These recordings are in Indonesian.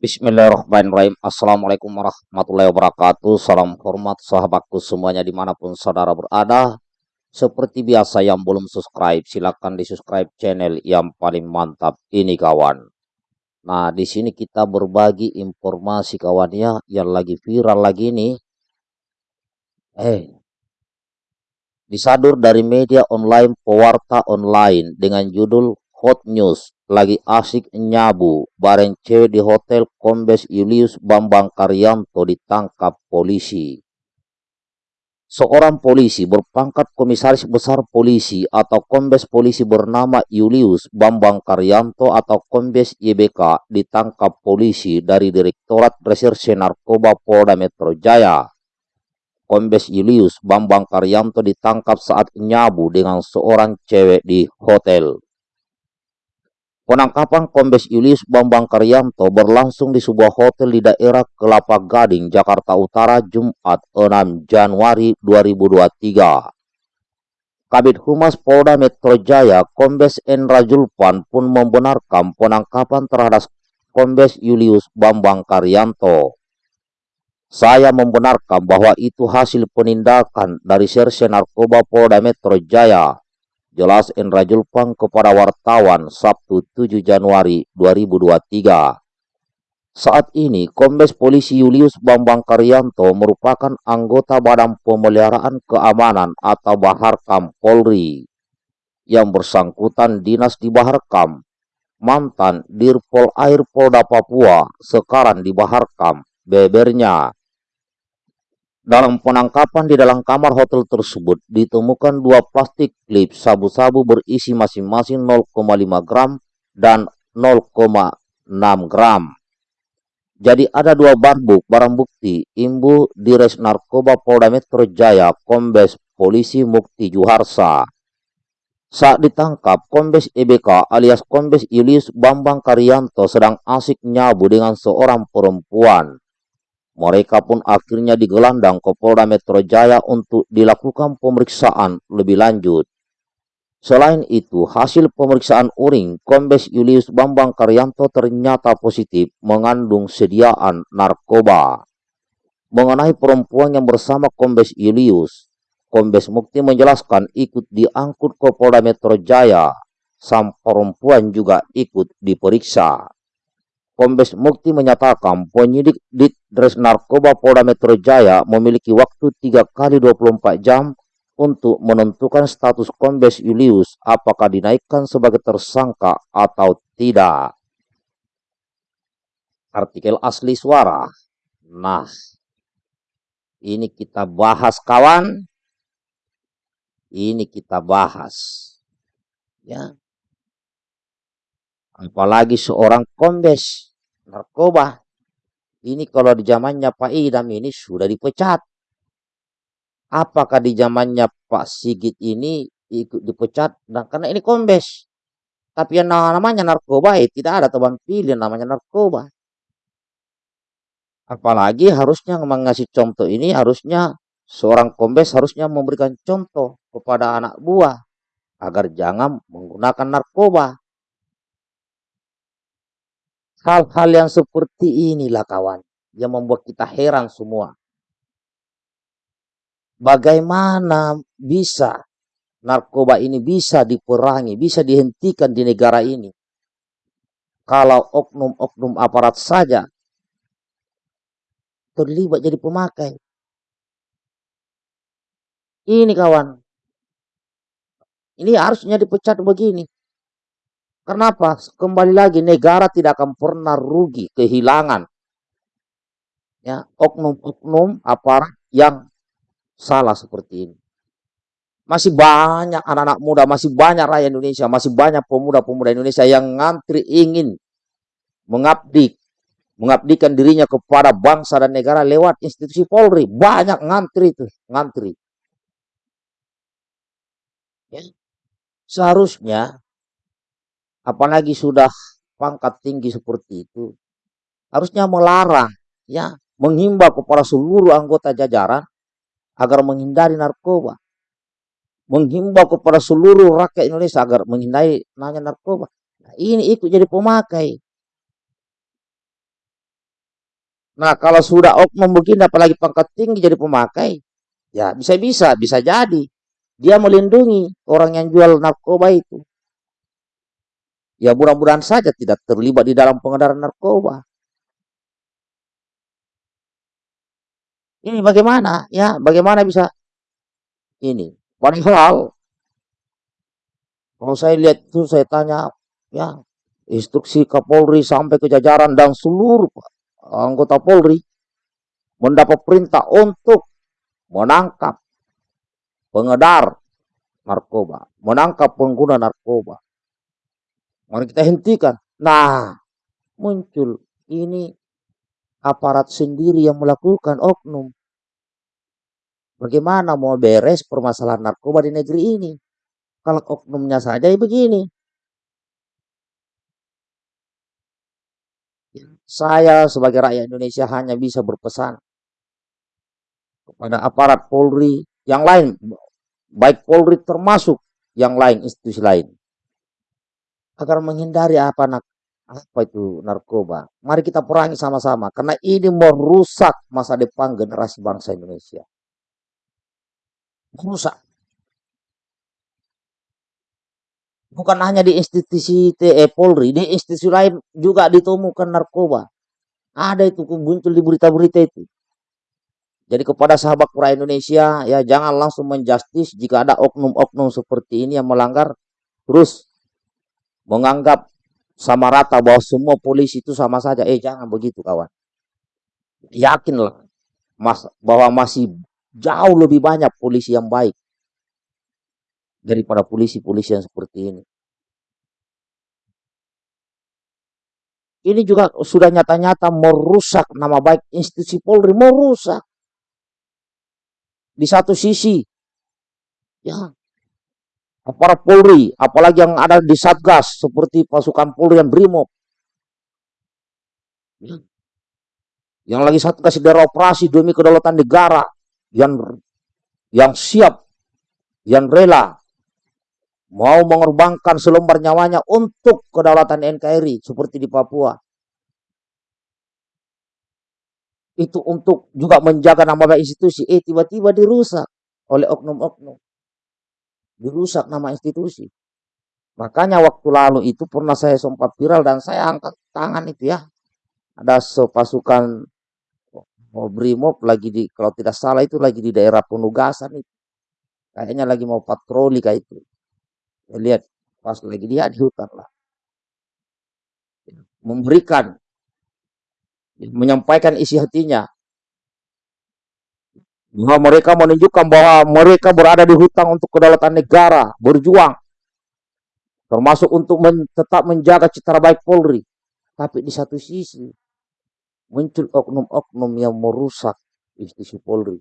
Bismillahirrahmanirrahim. Assalamualaikum warahmatullahi wabarakatuh. Salam hormat sahabatku semuanya di mana pun saudara berada. Seperti biasa yang belum subscribe, silakan di subscribe channel yang paling mantap ini kawan. Nah, di sini kita berbagi informasi kawannya yang lagi viral lagi nih. Eh, disadur dari media online pewarta online dengan judul Hot News lagi asik nyabu bareng cewek di hotel Kombes Julius Bambang Karyanto ditangkap polisi. Seorang polisi berpangkat komisaris besar polisi atau kombes polisi bernama Julius Bambang Karyanto atau kombes YBK ditangkap polisi dari Direktorat Reserse Narkoba Polda Metro Jaya. Kombes Julius Bambang Karyanto ditangkap saat nyabu dengan seorang cewek di hotel. Penangkapan Kombes Julius Bambang Karyanto berlangsung di sebuah hotel di daerah Kelapa Gading, Jakarta Utara, Jumat 6 Januari 2023. Kabit Humas Polda Metro Jaya, Kombes Endra Julpan pun membenarkan penangkapan terhadap Kombes Julius Bambang Karyanto. Saya membenarkan bahwa itu hasil penindakan dari Serse Narkoba Polda Metro Jaya Jelas Indra Julpang kepada wartawan Sabtu 7 Januari 2023. Saat ini, Kombes Polisi Julius Bambang Karyanto merupakan anggota Badan Pemeliharaan Keamanan atau Baharkam Polri yang bersangkutan dinas di Baharkam, mantan Dirpol Air Polda Papua, sekarang di Baharkam, bebernya dalam penangkapan di dalam kamar hotel tersebut ditemukan dua plastik klip sabu-sabu berisi masing-masing 0,5 gram dan 0,6 gram. Jadi ada dua barbuk barang bukti Imbu Dires Narkoba Polda Metro Jaya Kombes Polisi Mukti Juharsa. Saat ditangkap, Kombes EBK alias Kombes Julius Bambang Karyanto sedang asik nyabu dengan seorang perempuan. Mereka pun akhirnya digelandang ke Polda Metro Jaya untuk dilakukan pemeriksaan lebih lanjut. Selain itu, hasil pemeriksaan uring Kombes Julius Bambang Karyanto ternyata positif mengandung sediaan narkoba. Mengenai perempuan yang bersama Kombes Julius, Kombes Mukti menjelaskan ikut diangkut ke Polda Metro Jaya, sang perempuan juga ikut diperiksa. Kombes Mukti menyatakan penyidik di Dres Narkoba Polda Metro Jaya memiliki waktu 3 kali 24 jam untuk menentukan status Kombes Julius apakah dinaikkan sebagai tersangka atau tidak. Artikel asli suara. Nah, ini kita bahas kawan. Ini kita bahas. Ya. Apalagi seorang kombes narkoba. Ini kalau di zamannya Pak Idam ini sudah dipecat. Apakah di zamannya Pak Sigit ini ikut dipecat? Nah, karena ini kombes. Tapi yang namanya narkoba ya tidak ada teman pilih namanya narkoba. Apalagi harusnya mengasih contoh ini harusnya seorang kombes harusnya memberikan contoh kepada anak buah agar jangan menggunakan narkoba. Hal-hal yang seperti inilah kawan yang membuat kita heran semua. Bagaimana bisa narkoba ini bisa diperangi, bisa dihentikan di negara ini. Kalau oknum-oknum aparat saja terlibat jadi pemakai. Ini kawan. Ini harusnya dipecat begini. Kenapa? Kembali lagi negara tidak akan pernah rugi, kehilangan ya oknum-oknum aparat yang salah seperti ini. Masih banyak anak-anak muda, masih banyak rakyat Indonesia, masih banyak pemuda-pemuda Indonesia yang ngantri ingin mengabdi, mengabdikan dirinya kepada bangsa dan negara lewat institusi Polri. Banyak ngantri itu, ngantri. Ya. Seharusnya apalagi sudah pangkat tinggi seperti itu, harusnya melarang, ya, menghimbau kepada seluruh anggota jajaran agar menghindari narkoba. Menghimbau kepada seluruh rakyat Indonesia agar menghindari nanya narkoba. Nah, ini ikut jadi pemakai. Nah, kalau sudah oknum begini, apalagi pangkat tinggi jadi pemakai, ya bisa-bisa, bisa jadi. Dia melindungi orang yang jual narkoba itu. Ya mudah-mudahan saja tidak terlibat di dalam pengedaran narkoba. Ini bagaimana? Ya, bagaimana bisa ini? Padahal kalau saya lihat itu saya tanya, ya instruksi Kapolri sampai ke jajaran dan seluruh anggota Polri mendapat perintah untuk menangkap pengedar narkoba, menangkap pengguna narkoba. Mari kita hentikan. Nah, muncul ini aparat sendiri yang melakukan oknum. Bagaimana mau beres permasalahan narkoba di negeri ini? Kalau oknumnya saja ya begini. Saya sebagai rakyat Indonesia hanya bisa berpesan kepada aparat Polri yang lain, baik Polri termasuk yang lain, institusi lain agar menghindari apa nak apa itu narkoba. Mari kita perangi sama-sama karena ini merusak masa depan generasi bangsa Indonesia. Merusak. Bukan hanya di institusi TE Polri, di institusi lain juga ditemukan narkoba. Ada itu muncul di berita-berita itu. Jadi kepada sahabat pura Indonesia, ya jangan langsung menjustis jika ada oknum-oknum seperti ini yang melanggar, terus menganggap sama rata bahwa semua polisi itu sama saja. Eh jangan begitu kawan. Yakinlah mas, bahwa masih jauh lebih banyak polisi yang baik daripada polisi-polisi yang seperti ini. Ini juga sudah nyata-nyata merusak nama baik institusi Polri, merusak. Di satu sisi, ya aparat Polri, apalagi yang ada di Satgas seperti pasukan Polri dan Brimob. Ya. Yang lagi Satgas di daerah operasi demi kedaulatan negara yang yang siap, yang rela mau mengorbankan selembar nyawanya untuk kedaulatan NKRI seperti di Papua. Itu untuk juga menjaga nama baik institusi. Eh tiba-tiba dirusak oleh oknum-oknum dirusak nama institusi. Makanya waktu lalu itu pernah saya sempat viral dan saya angkat tangan itu ya. Ada sepasukan mau brimob lagi di kalau tidak salah itu lagi di daerah penugasan itu. Kayaknya lagi mau patroli kayak itu. Saya lihat pas lagi dia di hutan lah. Memberikan menyampaikan isi hatinya bahwa mereka menunjukkan bahwa mereka berada di hutang untuk kedaulatan negara, berjuang, termasuk untuk men tetap menjaga citra baik Polri. Tapi di satu sisi muncul oknum-oknum yang merusak institusi Polri.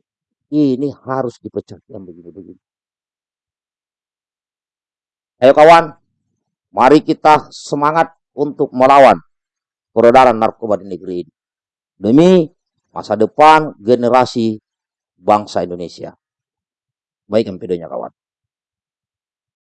Ini harus dipecat yang begini-begini. Ayo kawan, mari kita semangat untuk melawan peredaran narkoba di negeri ini. Demi masa depan generasi bangsa Indonesia. Baik videonya kawan.